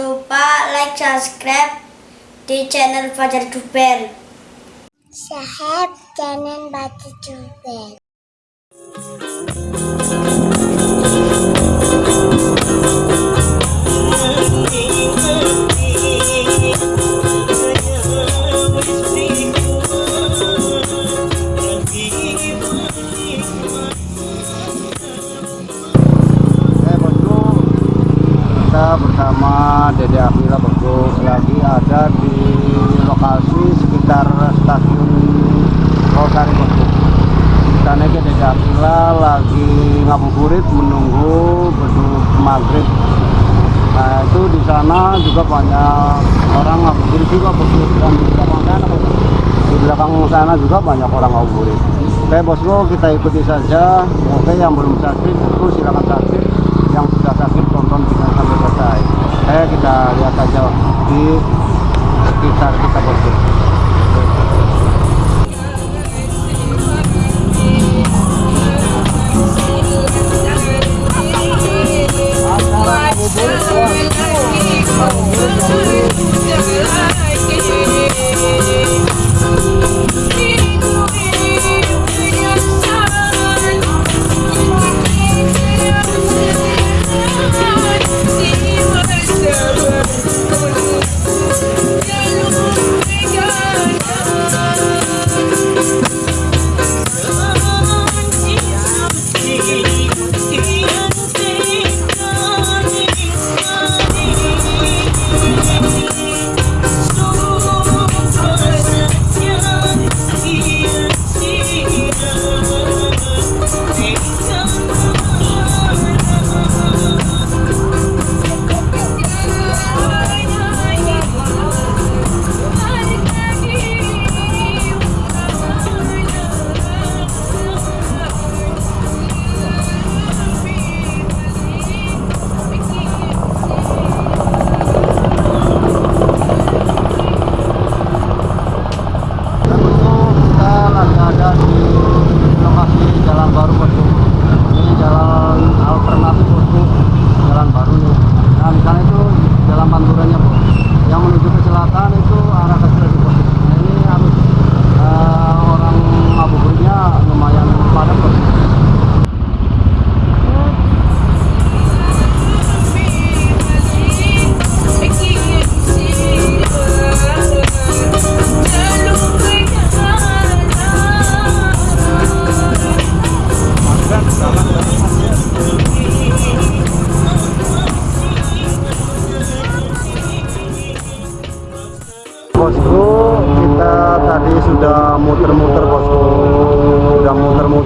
lupa like, subscribe di channel Fajar Juber. Sahab, channel Fajar Juber. Bersama Dede Akila bosku lagi ada di lokasi sekitar stasiun Rosari. Kita naik ke Dede Akila lagi ngabuburit menunggu beduk maghrib. Nah itu di sana juga banyak orang ngabuburit juga bosku dan di belakang sana. Di belakang sana juga banyak orang ngabuburit. Oke bosku kita ikuti saja. Oke yang belum subscribe bosku silakan subscribe. Yang sudah subscribe tonton video sampai selesai. Eh kita lihat saja di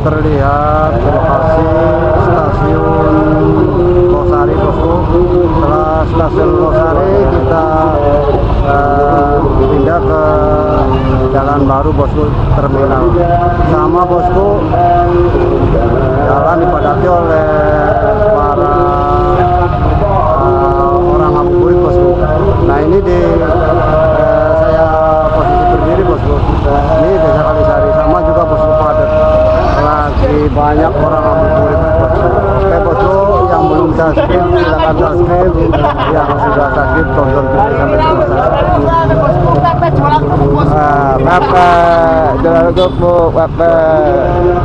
muter-muter lihat lokasi stasiun Losari bosku. Setelah stasiun Losari kita eh, pindah ke jalan baru bosku terminal. Sama bosku, jalan dipadati oleh para eh, orang ngabuburit bosku. Nah ini di eh, saya posisi berdiri bosku. Ini desa Kalisari sama juga bosku padat. Lagi banyak orang yang belum. Yang sudah subscribe tonton sampai selesai. Ah, Bapak, jalan gebuk, Bapak.